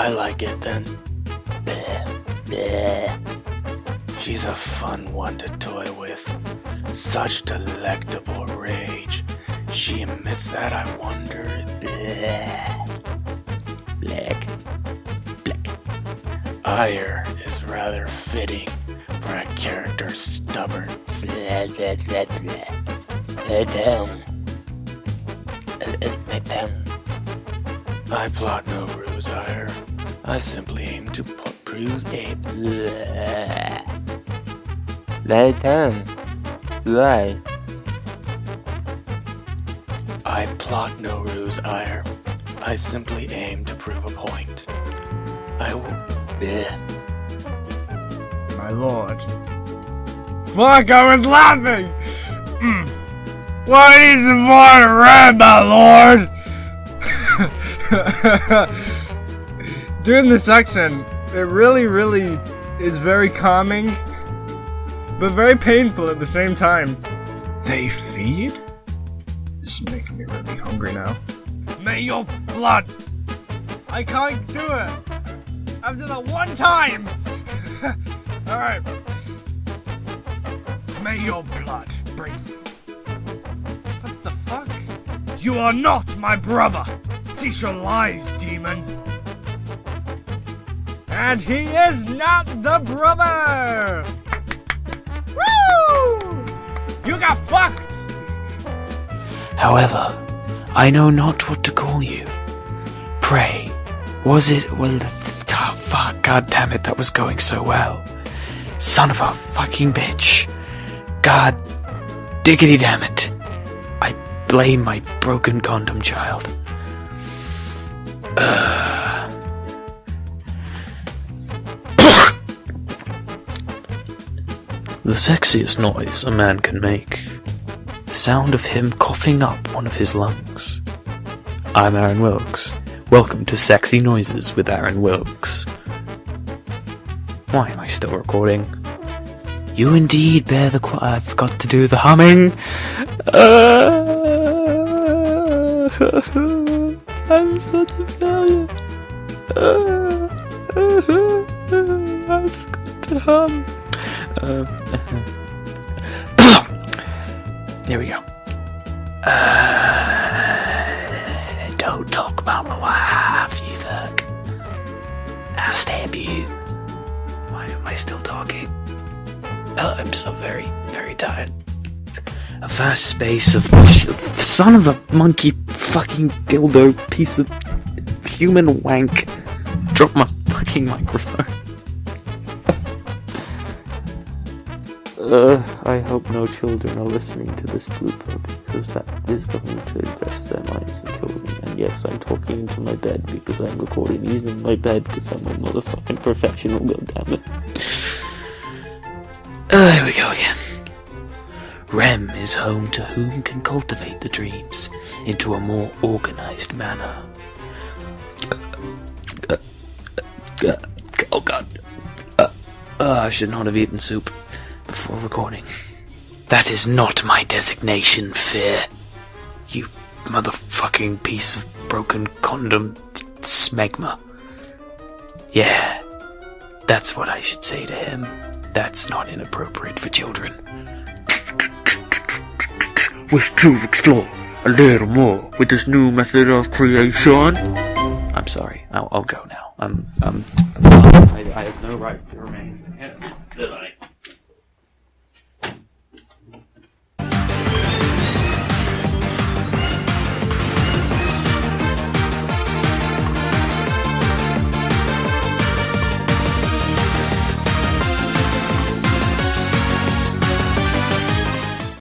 I like it then. Bleh, bleh. She's a fun one to toy with. Such delectable rage. She emits that I wonder. Bleh. Black. Black. Ire is rather fitting for a character stubborn. Blah, blah, blah, blah. Lay down. Lay down. I plot no ruse, Ire. I simply aim to prove a. Lay down. Why? I plot no ruse, Ire. I simply aim to prove a point. I will. Bleh. My lord. Fuck, I was laughing! Mm. What is the more red, my lord? Doing this accent, it really, really is very calming, but very painful at the same time. They feed? This is making me really hungry now. May your blood! I can't do it! After that one time! Alright. May your blood bring. What the fuck? You are not my brother! Cease your lies, demon! And he is not the brother! Woo! You got fucked! However, I know not what to call you. Pray, was it. Well, oh, fuck, god damn it, that was going so well. Son of a fucking bitch. God diggity damn it. I blame my broken condom child. The sexiest noise a man can make the sound of him coughing up one of his lungs. I'm Aaron Wilkes. Welcome to Sexy Noises with Aaron Wilkes. Why am I still recording? You indeed bear the qu- I forgot to do the humming. Uh, I'm such a failure. Uh, I forgot to hum. Uh, There we go. Uh, don't talk about my wife, you fuck. I'll stab you. Why am I still talking? Oh, I'm so very, very tired. A vast space of son of a monkey fucking dildo piece of human wank. Drop my fucking microphone. Uh, I hope no children are listening to this blooper because that is going to invest their minds and kill me. And yes, I'm talking into my bed because I'm recording these in my bed because I'm a motherfucking professional, goddammit. Uh, here we go again. REM is home to whom can cultivate the dreams into a more organized manner. Oh god. Uh, uh, I should not have eaten soup recording. That is not my designation, Fear. You motherfucking piece of broken condom smegma. Yeah, that's what I should say to him. That's not inappropriate for children. Wish to explore a little more with this new method of creation? I'm sorry. I'll, I'll go now. I'm, I'm, I, I have no right to remain.